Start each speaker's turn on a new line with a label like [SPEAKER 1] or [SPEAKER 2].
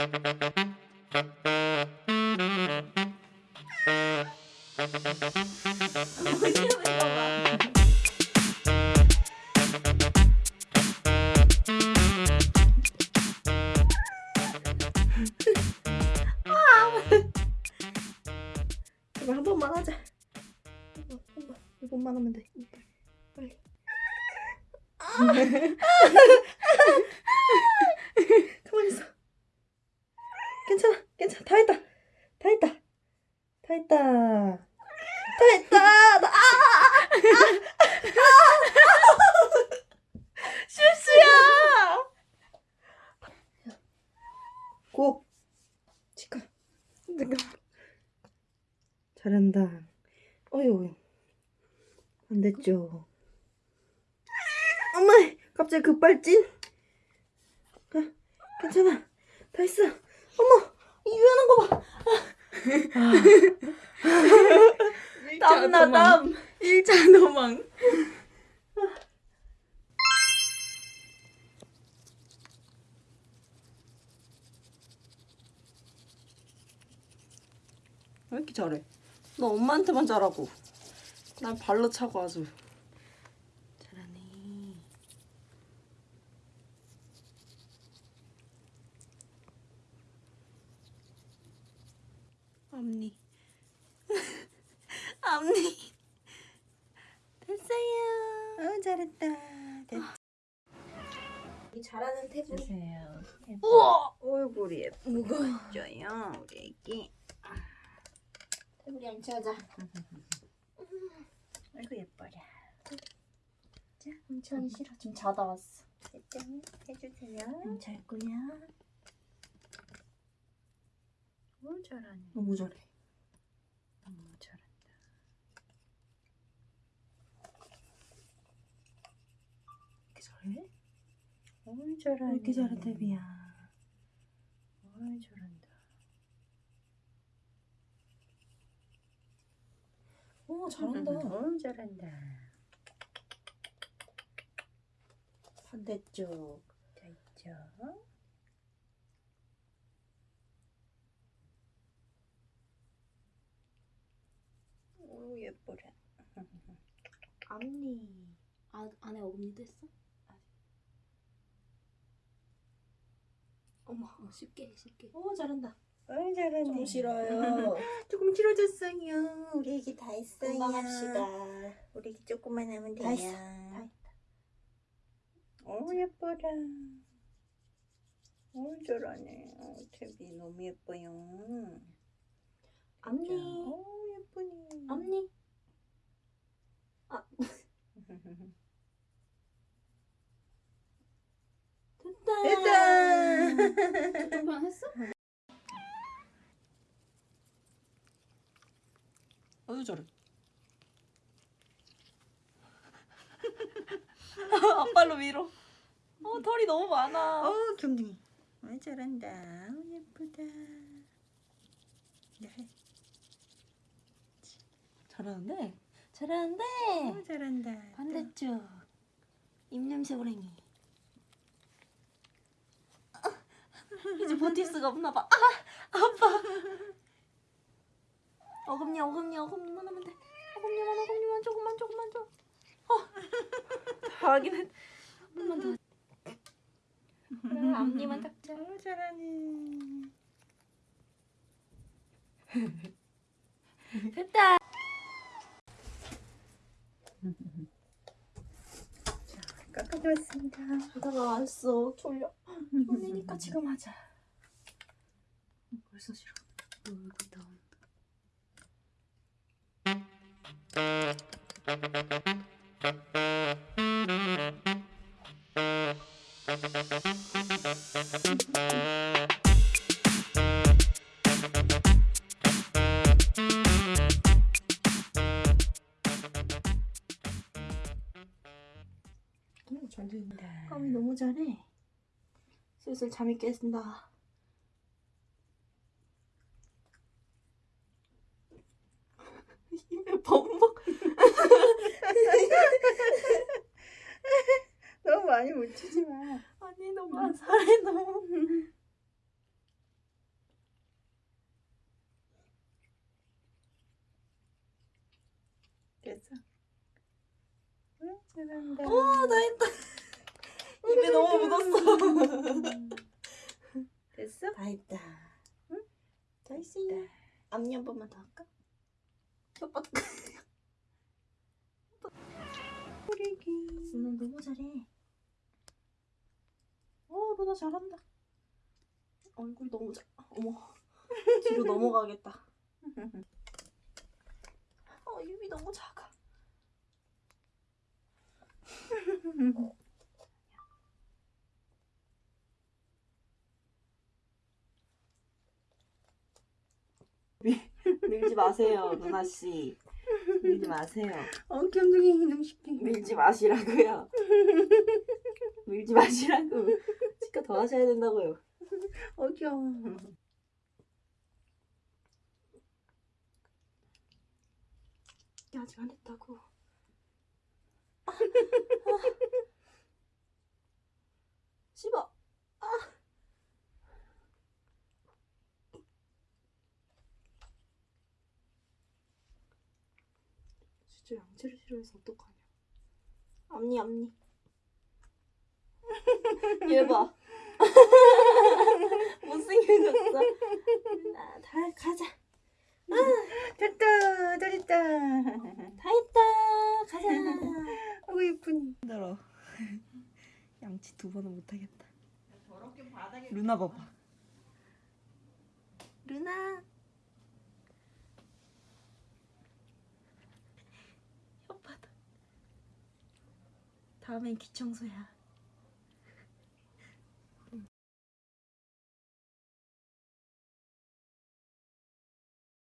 [SPEAKER 1] 이거 한 번만 하자. 한 번, 한 번. 이번만 하면 돼. 빨리. 괜찮아, 괜찮아. 다 했다. 다 했다. 다 했다. 다 했다. 나, 아! 아! 아! 실수야! 고! 치카. 잘한다. 어휴. 안 됐죠. 엄마! 갑자기 급발진? 아, 괜찮아. 다 했어. 땀나, 땀.
[SPEAKER 2] 1차 도망. 왜 이렇게 잘해? 너 엄마한테만 잘하고 날 발로 차고 아주 잘하네. 앞니 앞니 됐어요.
[SPEAKER 1] 어, 잘했다. 됐지. 이 잘하는 태블릿.
[SPEAKER 2] 주세요.
[SPEAKER 1] 우와! 얼굴이
[SPEAKER 2] 무거워.
[SPEAKER 1] 예뻐요, 우리 애기. 태블릿 앉혀자. 아이고, 예뻐라. 자, 엄청 싫어. 좀 자다 왔어. 됐죠? 해주세요. 잘 거야. 오, 잘하네.
[SPEAKER 2] 너무 잘해.
[SPEAKER 1] 너무 잘한다.
[SPEAKER 2] 이렇게 잘해?
[SPEAKER 1] 오, 잘하네.
[SPEAKER 2] 왜 이렇게 잘해, 데비야?
[SPEAKER 1] 오, 잘한다.
[SPEAKER 2] 오 잘한다.
[SPEAKER 1] 오, 잘한다.
[SPEAKER 2] 반대쪽.
[SPEAKER 1] 됐죠? 오, 예뻐라.
[SPEAKER 3] 앞니 아, 안에 어금니도 했어? 어머 어, 쉽게 쉽게
[SPEAKER 2] 오 잘한다.
[SPEAKER 1] 오, 잘하네.
[SPEAKER 2] 좀 싫어요.
[SPEAKER 1] 조금 길어졌어요. 우리 애기 다 했어요.
[SPEAKER 3] 금방 합시다.
[SPEAKER 1] 우리 애기 조금만 하면 돼요.
[SPEAKER 3] 다 했어, 다 했다.
[SPEAKER 1] 오, 예뻐라. 오, 잘하네. 오, 태비 너무 예뻐요. 예쁘니.
[SPEAKER 3] 앞니 됐다
[SPEAKER 1] 됐다.
[SPEAKER 3] 조금만 했어?
[SPEAKER 2] 아주 잘해. 앞발로 밀어. 어 털이 너무 많아.
[SPEAKER 1] 어, 경둥이. 아, 잘한다. 어, 예쁘다. 네.
[SPEAKER 2] 잘하는데.
[SPEAKER 3] 잘하는데
[SPEAKER 1] 어, 잘한다.
[SPEAKER 3] 반대쪽 입냄새 고랭이
[SPEAKER 2] 이제 버틸 수가 없나 봐.
[SPEAKER 3] 어금니 어금니 어금니만 하면 돼 어금니만 어금니만 조금만 조금만 줘 어.
[SPEAKER 2] 다 하긴 했.
[SPEAKER 3] 한 번만 더 그래 앞니만 닦자
[SPEAKER 1] 어, 잘하네.
[SPEAKER 3] 됐다
[SPEAKER 1] 깎아주었습니다.
[SPEAKER 2] 자다가 왔어. 졸려. 졸리니까 지금 하자. 벌써 싫어. 얼굴 나온다. 잘 된다.
[SPEAKER 3] 까미 너무 잘해 슬슬 잠이 깼습니다
[SPEAKER 2] 입에 범벅.
[SPEAKER 1] 많이 묻히지 마.
[SPEAKER 2] 아니 너무 안 살해 너무.
[SPEAKER 1] 됐어. 응,
[SPEAKER 2] 죄송합니다. 오, 나 했다. 어, 입에 너무 묻었어.
[SPEAKER 1] 됐어?
[SPEAKER 2] 다 했다. 응? 다 했어. 앞니 한 번만 더 할까?
[SPEAKER 1] 혓바닥. 우리 기.
[SPEAKER 2] 누나 너무 잘해.
[SPEAKER 1] 어, 누나 잘한다.
[SPEAKER 2] 얼굴이 너무 작. 어머. 뒤로 넘어가겠다. 어, 입이 너무 작아. 밀지 마세요, 누나 씨. 밀지 마세요.
[SPEAKER 1] 어, 경둥이 이놈 시키.
[SPEAKER 2] 밀지 마시라고요. 밀지 마시라고. 치과 더 하셔야 된다고요.
[SPEAKER 1] 어, 귀여워.
[SPEAKER 2] 아직 안 했다고. 씹어. 아. 진짜 양치를 싫어해서 어떡하냐. 앞니 앞니. 얘 봐. 못생겨졌어. 아, 다 가자.
[SPEAKER 1] 됐다, 잘했다.
[SPEAKER 2] 다 했다. 가자.
[SPEAKER 1] 아이고, 예쁘니. 힘들어. 양치 두 번은 못하겠다. 루나 봐봐.
[SPEAKER 2] 루나. 혓바닥. 다음엔 귀청소야.